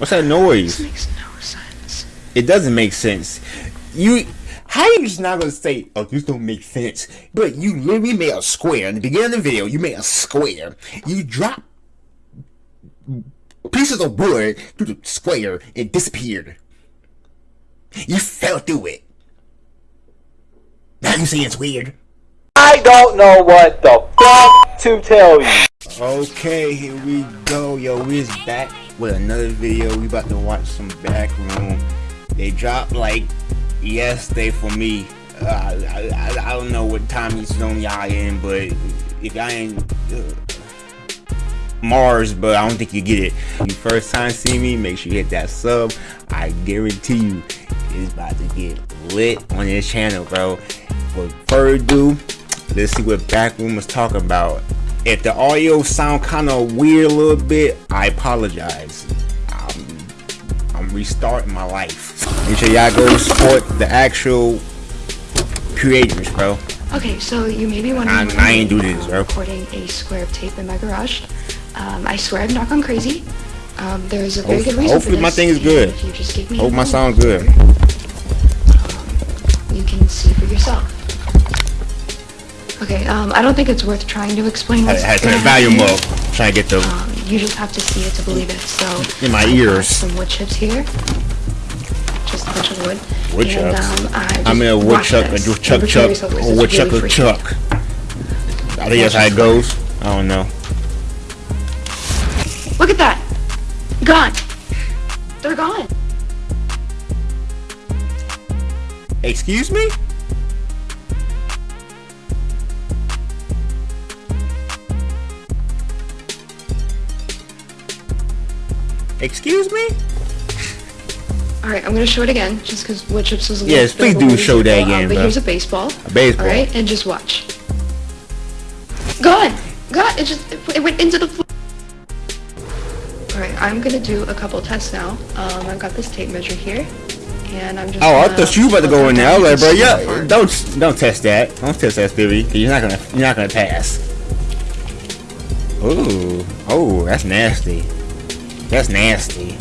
What's that noise? This makes no sense. It doesn't make sense. You how are you just not gonna say, oh, this don't make sense? But you literally made a square in the beginning of the video. You made a square. You drop pieces of wood through the square. It disappeared. You fell through it. Now you say it's weird. I don't know what the fuck to tell you. Okay, here we go. Yo, we's back with another video. We about to watch some Backroom. They dropped like yesterday for me. Uh, I, I, I don't know what time zone y'all in, but if y'all in uh, Mars, but I don't think you get it. You first time see me, make sure you hit that sub. I guarantee you, it's about to get lit on this channel, bro. Without further ado, let's see what Backroom was talking about. If the audio sound kind of weird a little bit, I apologize. I'm, I'm restarting my life. Make sure y'all go support the actual creators, bro. Okay, so you may be wondering. I- I ain't do this, bro. Recording a square of tape in my garage. Um, I swear I'm not gone crazy. Um, there's a very Hope- good reason hopefully for my thing is good. If you just give me Hope my moment, sound good. You can see for yourself. Okay, um, I don't think it's worth trying to explain I what's had to gonna turn the volume happen up. Trying to get the Um, you just have to see it to believe it. So In my I ears. Some wood chips here. Just a bunch of wood. wood and, chucks. Um, I I mean a wood chuck, a chuck chuck, kill yourself, this or wood chuck really chuck. I think that's how it goes. I don't know. Look at that! Gone! They're gone! Excuse me? Excuse me? Alright, I'm gonna show it again, just because wood chips was a little Yes, please bit of a do show that again, um, But bro. here's a baseball. A baseball. Alright, and just watch. Gone! Gone! It just, it, went into the floor. Alright, I'm gonna do a couple tests now. Um, I've got this tape measure here. And I'm just Oh, I thought you were about to go in there. I was like, bro, yeah, don't don't test that. Don't test that theory. 'cause You're not gonna you're not gonna pass. Ooh, oh, that's nasty. That's nasty.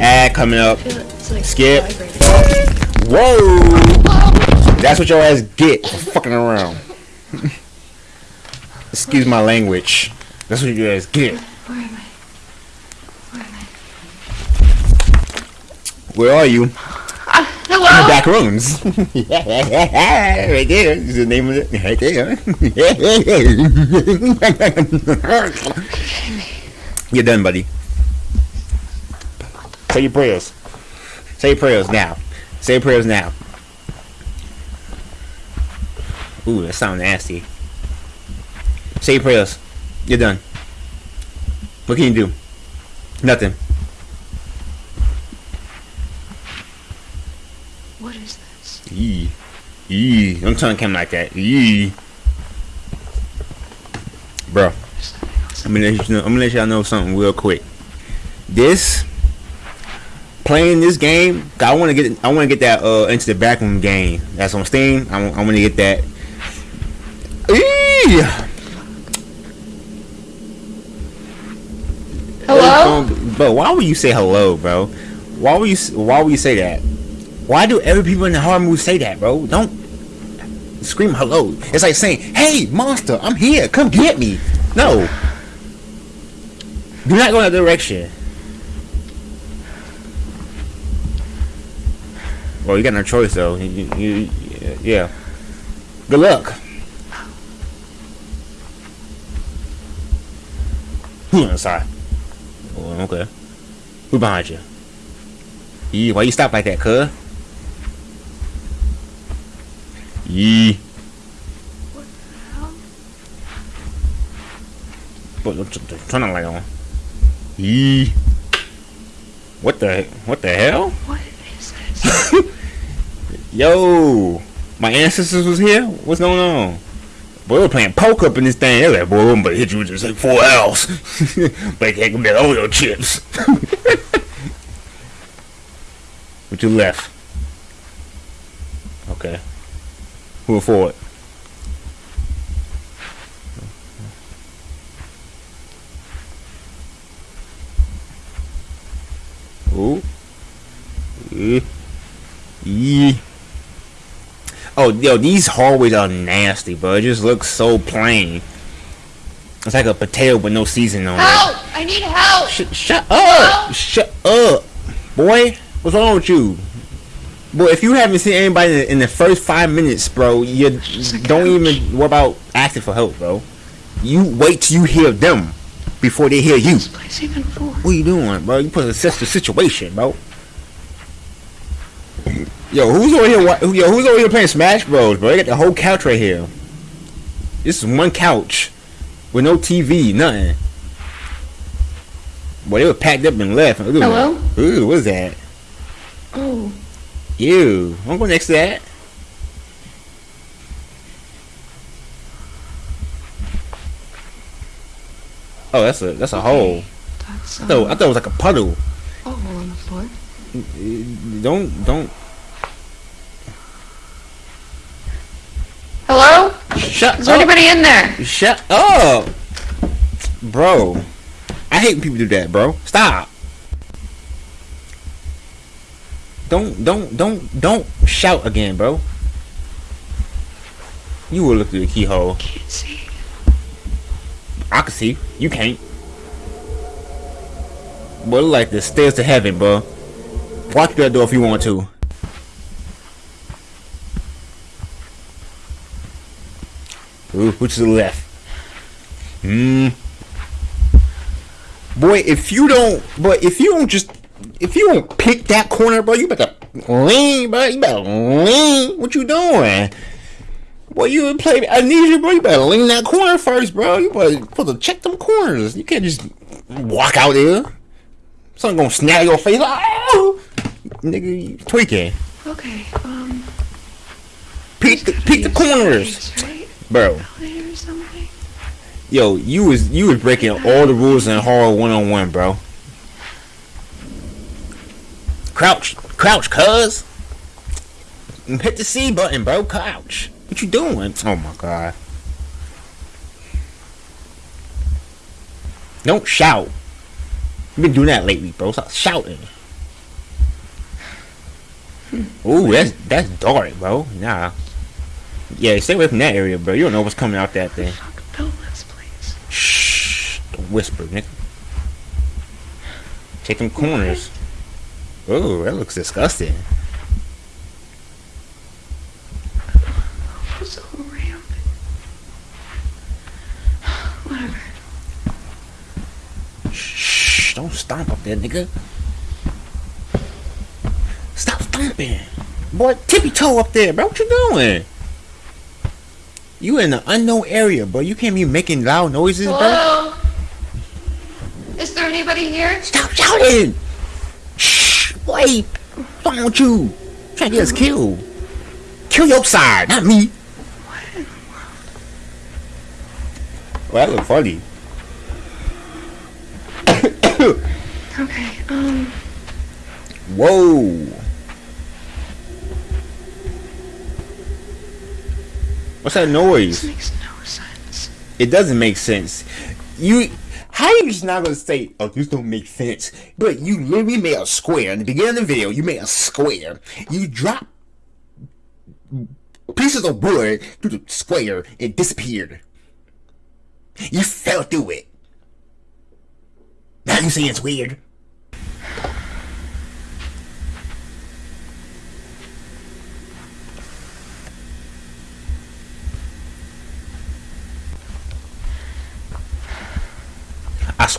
Ad coming up. I feel it's like Skip. Whoa! That's what your ass get for fucking around. Excuse my language. That's what your ass get. Where am I? Where am I? Where are you? Ah, In the hello? back rooms. right there. Is the name of it. Right there. You're done, buddy. Say your prayers. Say your prayers now. Say your prayers now. Ooh, that sounds nasty. Say your prayers. You're done. What can you do? Nothing. What is this? Eee. Eee. Don't the camera like that. Eee. Bro. I'm gonna let you know, I'm gonna let y'all know something real quick. This playing this game, I wanna get I wanna get that uh into the backroom game. That's on Steam. I, I wanna get that. Eee. Hello? Bro, why would you say hello, bro? Why would you why would you say that? Why do every people in the horror movie say that, bro? Don't scream hello. It's like saying, "Hey, monster, I'm here. Come get me." No. Do not go in that direction. Well, you got no choice though. You, you, you- yeah. Good luck. Hmm, sorry. Oh, okay. Who behind you? Yee, why you stop like that, cuz? Yee. Hell? But don't- don't- turn the light on. Yee. What the what the hell? What? Yo, my ancestors was here. What's going on? Boy, we were playing poker up in this thing. They were like, boy, I'm gonna hit you with just like four L's. they can be Oreo chips. what you left? Okay. Who for it? Ooh. Yeah. Yeah. Oh, yo, these hallways are nasty, bro. It just looks so plain. It's like a potato with no seasoning on it. Help! I need help! Sh shut up! Shut up! Boy, what's wrong with you? Boy, if you haven't seen anybody in the first five minutes, bro, you don't even worry about asking for help, bro. You wait till you hear them before they hear you. This place even for? What you doing, bro? You put assess the situation, bro. Yo, who's over here? Yo, who's over here playing Smash Bros, bro? They got the whole couch right here. This is one couch with no TV, nothing. Boy, they were packed up and left. Ooh. Hello? Ooh, what's that? Oh, Ew. I'm going next to that. Oh, that's a that's a hole. that's I um, thought, I thought it was like a puddle. hole on the floor. Don't don't Hello? shut Is there up. anybody in there? Shut oh. up, bro. I hate when people do that, bro. Stop. Don't don't don't don't shout again, bro. You will look through the keyhole. Can't see. I can see. You can't. Boy, look like the stairs to heaven, bro. Walk through that door if you want to. Ooh, which to the left? Hmm. Boy, if you don't, but if you don't just, if you don't pick that corner, bro, you better lean, bro. You better lean. What you doing? Boy, you play amnesia, bro. You better lean that corner first, bro. You better supposed to check them corners. You can't just walk out there. Something gonna snag your face. Oh, nigga, you tweaking. Okay, um. Peek the, peek the corners, Place, right? bro. Elevator or something? Yo, you was you was breaking all the rules in horror one on one, bro. Crouch, crouch, cuz. Hit the C button, bro. Crouch. What you doing? Oh my god. Don't shout. You've been doing that lately, bro. Stop shouting. Ooh, that's that's dark, bro. Nah. Yeah, stay away from that area, bro. You don't know what's coming out that thing. Fuck, build this place. Shh. Don't whisper, nigga. Take them corners. Oh, that looks disgusting. What's a ramp? Whatever. Shh. Don't stomp up there, nigga. Stomping. Boy, tippy toe up there, bro. What you doing? You in an unknown area, bro. You can't be making loud noises, bro. Hello? Is there anybody here? Stop shouting! Shh! Wait! What's wrong with you? Trying to get us killed. Kill your side, not me. Well, that look funny. Okay, um. Whoa! What's that noise? This makes no sense. It doesn't make sense. You, how you just not gonna say, "Oh, this don't make sense"? But you literally made a square in the beginning of the video. You made a square. You drop pieces of wood through the square. It disappeared. You fell through it. Now you say it's weird.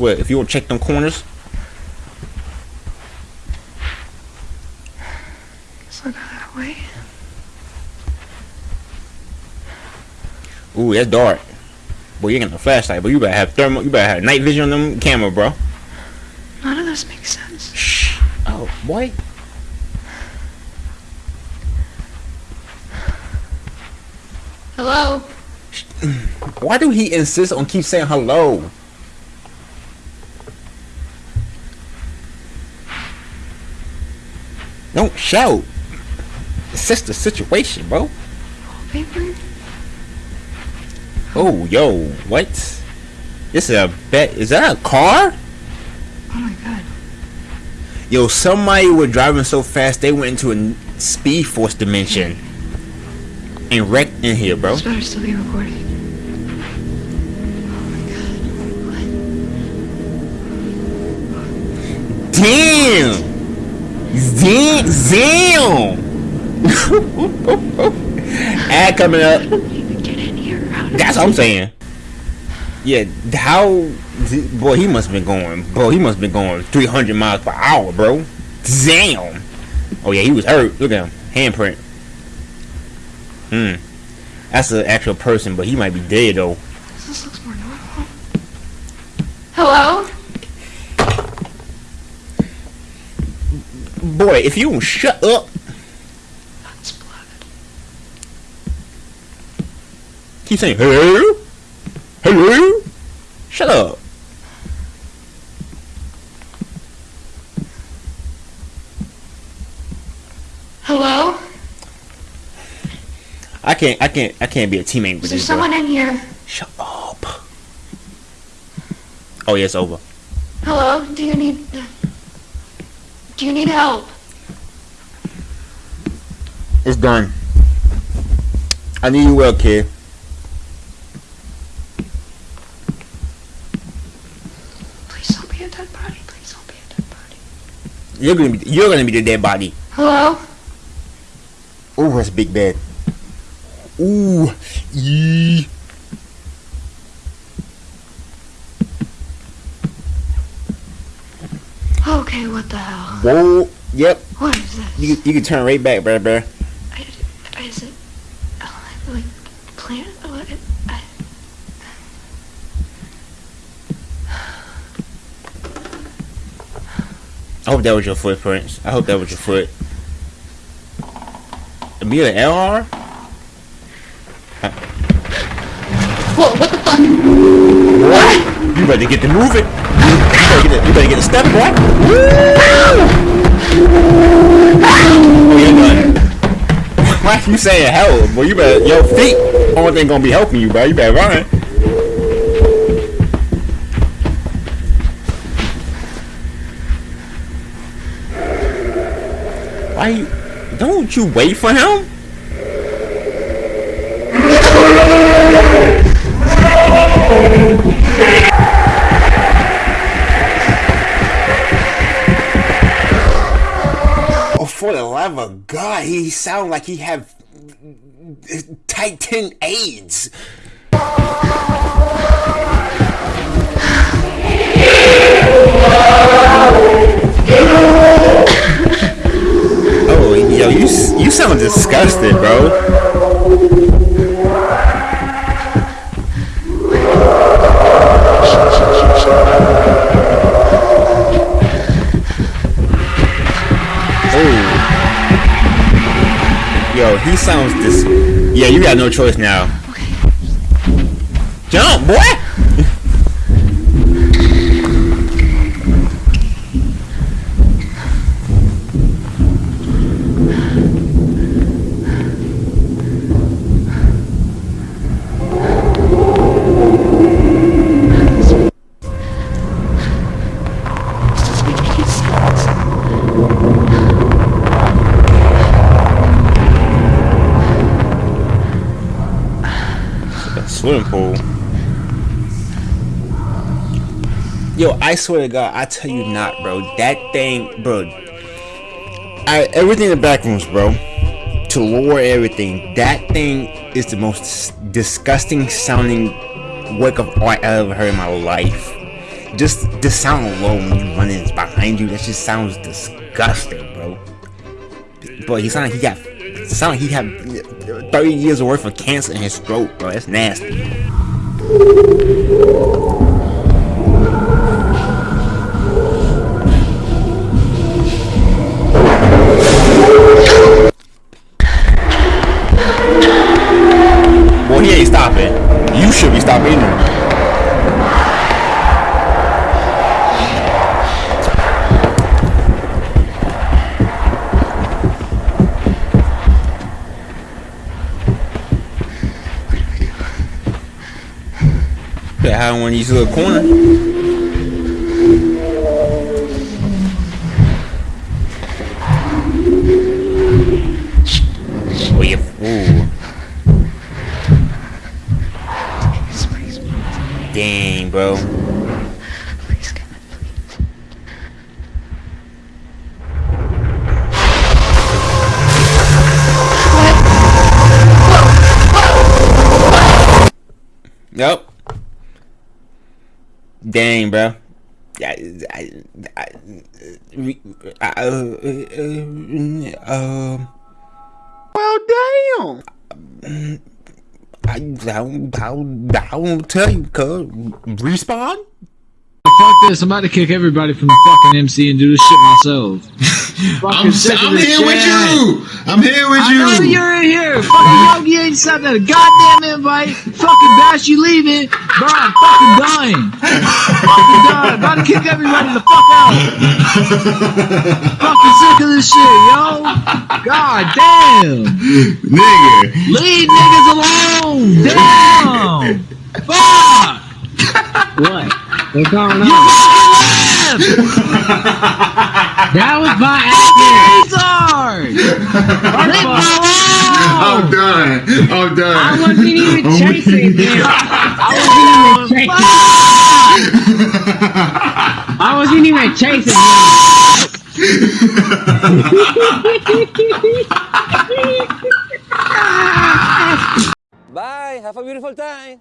Swear, if you don't check them corners, that way. ooh, that's dark. Boy, you're getting a flashlight, but you better have thermal. You better have night vision on them camera, bro. None of this makes sense. Shh. Oh, boy. Hello? Why do he insist on keep saying hello? Don't shout. Assess the situation, bro. Paper? Oh, yo, what? This is a bet. Is that a car? Oh my god. Yo, somebody was driving so fast they went into a speed force dimension and wrecked in here, bro. This better still be recording. Oh Damn! Damn! Damn! Ad coming up. That's what I'm saying. Yeah, how? Boy, he must have been going. Bro, he must have been going 300 miles per hour, bro. Damn. Oh yeah, he was hurt. Look at him, handprint. Hmm. That's an actual person, but he might be dead though. This looks more normal. Hello? Boy, if you don't shut up, That's blood. keep saying hello, hello. Shut up. Hello? I can't. I can't. I can't be a teammate with Is there bro. someone in here? Shut up. Oh yeah, it's over. Hello? Do you need... Do you need help? It's done. I need you well, kid. Please don't be a dead body. Please don't be a dead body. You're gonna be. You're gonna be the dead body. Hello? Ooh, that's big bed. Ooh, yee. Okay, what the hell? Whoa. Yep. What is this? You you can turn right back, bruh, bruh. I, is it... oh, Like, plant? What? I, I hope that was your footprints. I hope that was your foot. Be an LR? Whoa, what the fuck? What? You better get to moving. You better get you better get the step, boy. Oh, you're. Why you saying help? Boy, you better your feet. Only thing gonna be helping you, bro. You better run. Why? Don't you wait for him? Of God, he sound like he have 10 AIDS. Oh, yo, you you sound disgusted, bro. Got no choice now. Jump, boy! I swear to God, I tell you not, bro. That thing, bro. I everything in the back rooms, bro. To lower everything, that thing is the most disgusting sounding work of art I ever heard in my life. Just the sound alone when you run in behind you, that just sounds disgusting, bro. But he sound like he got, sound like he had 30 years worth of cancer in his throat, bro. That's nasty. this little corner. Oh Dang, bro. Dang, bro. I, I, I, I, uh, um. Well, damn. I, I, I, I won't tell you, cuz. Respawn? Fuck this, I'm about to kick everybody from the fucking MC and do this shit myself. Fucking I'm, sick of I'm this here with you. I'm here with I know you. you're in here. Fucking Yogi ain't sent out a goddamn invite. Fucking Bash, you leaving. Bro, I'm fucking dying. fucking dying. About to kick everybody the fuck out. fucking sick of this shit, yo. God damn. Nigga. Leave niggas alone. Damn. Fuck. What? What's going You on? Fucking left. That was my accident. Retard. Leave me I'm done. I'm done. I wasn't even I'm chasing him. I wasn't even chasing. I wasn't even chasing him. Bye. Have a beautiful time.